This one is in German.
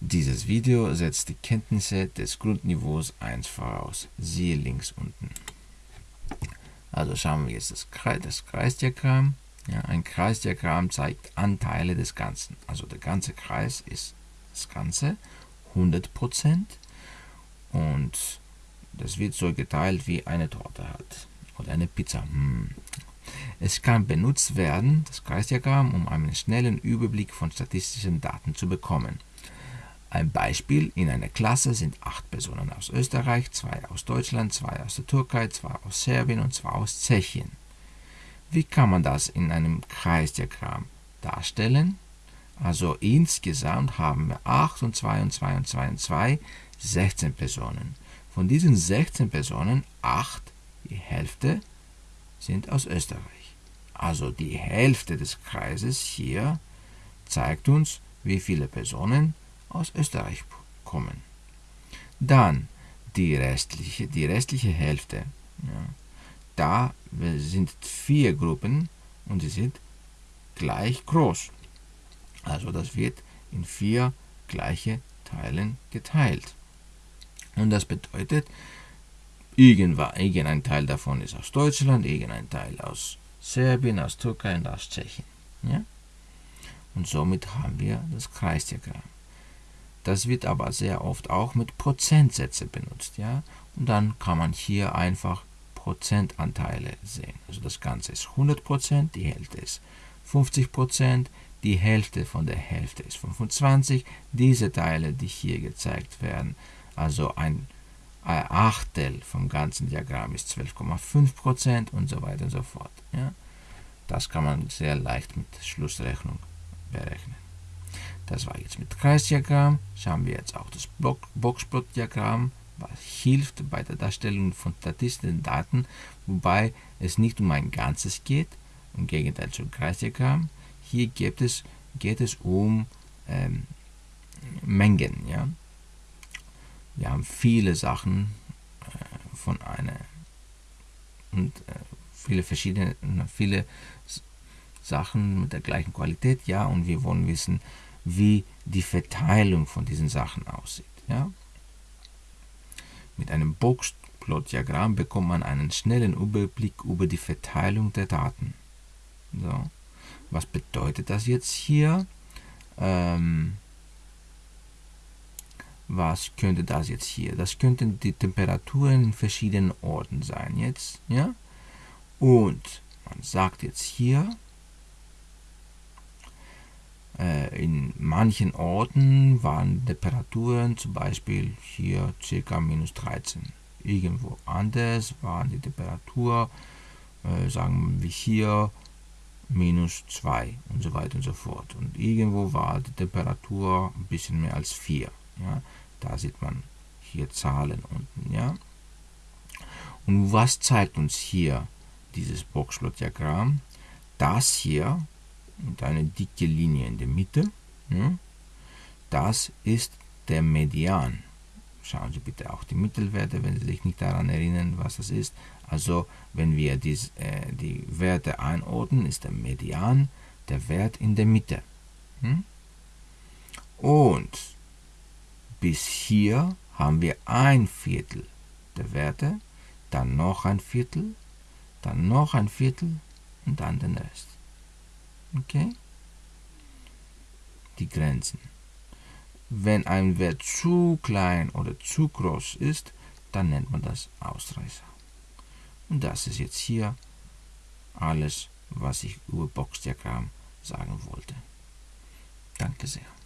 Dieses Video setzt die Kenntnisse des Grundniveaus 1 voraus. Siehe links unten. Also schauen wir jetzt das, Kreis, das Kreisdiagramm. Ja, ein Kreisdiagramm zeigt Anteile des Ganzen. Also der ganze Kreis ist das Ganze, 100%. Und das wird so geteilt wie eine Torte halt. Oder eine Pizza. Hm. Es kann benutzt werden, das Kreisdiagramm, um einen schnellen Überblick von statistischen Daten zu bekommen. Ein Beispiel, in einer Klasse sind acht Personen aus Österreich, zwei aus Deutschland, zwei aus der Türkei, zwei aus Serbien und zwei aus Tschechien. Wie kann man das in einem Kreisdiagramm darstellen? Also insgesamt haben wir 8 und 2 und 2 und 2 und 2, 16 Personen. Von diesen 16 Personen, 8, die Hälfte, sind aus Österreich. Also die Hälfte des Kreises hier zeigt uns, wie viele Personen aus Österreich kommen. Dann die restliche, die restliche Hälfte. Ja, da sind vier Gruppen und sie sind gleich groß. Also das wird in vier gleiche Teilen geteilt. Und das bedeutet, irgendein Teil davon ist aus Deutschland, irgendein Teil aus Serbien, aus Türkei und aus Tschechien. Ja? Und somit haben wir das Kreisdiagramm. Das wird aber sehr oft auch mit Prozentsätze benutzt. Ja? Und dann kann man hier einfach Prozentanteile sehen. Also das Ganze ist 100%, die Hälfte ist 50%, die Hälfte von der Hälfte ist 25. Diese Teile, die hier gezeigt werden, also ein Achtel vom ganzen Diagramm ist 12,5% und so weiter und so fort. Ja? Das kann man sehr leicht mit Schlussrechnung berechnen. Das war jetzt mit Kreisdiagramm. Schauen wir jetzt auch das Boxplot-Diagramm, was hilft bei der Darstellung von statistischen Daten, wobei es nicht um ein Ganzes geht, im Gegenteil zum Kreisdiagramm. Hier geht es, geht es um ähm, Mengen. Ja? Wir haben viele Sachen äh, von einer und äh, viele verschiedene, viele Sachen mit der gleichen Qualität, ja, und wir wollen wissen, wie die Verteilung von diesen Sachen aussieht. Ja? Mit einem Boxplot-Diagramm bekommt man einen schnellen Überblick über die Verteilung der Daten. So. Was bedeutet das jetzt hier? Ähm, was könnte das jetzt hier? Das könnten die Temperaturen in verschiedenen Orten sein jetzt. Ja? Und man sagt jetzt hier, äh, in manchen Orten waren Temperaturen zum Beispiel hier ca. minus 13. Irgendwo anders waren die Temperatur, äh, sagen wir hier, minus 2 und so weiter und so fort. Und irgendwo war die Temperatur ein bisschen mehr als 4. Ja? Da sieht man hier Zahlen unten. Ja? Und was zeigt uns hier dieses Boxplot-Diagramm? Das hier und eine dicke Linie in der Mitte. Ja, das ist der Median. Schauen Sie bitte auch die Mittelwerte, wenn Sie sich nicht daran erinnern, was das ist. Also, wenn wir dies, äh, die Werte einordnen, ist der Median der Wert in der Mitte. Hm? Und bis hier haben wir ein Viertel der Werte, dann noch ein Viertel, dann noch ein Viertel und dann den Rest. Okay? Die Grenzen. Wenn ein Wert zu klein oder zu groß ist, dann nennt man das Ausreißer. Und das ist jetzt hier alles, was ich über Boxdiagramm sagen wollte. Danke sehr.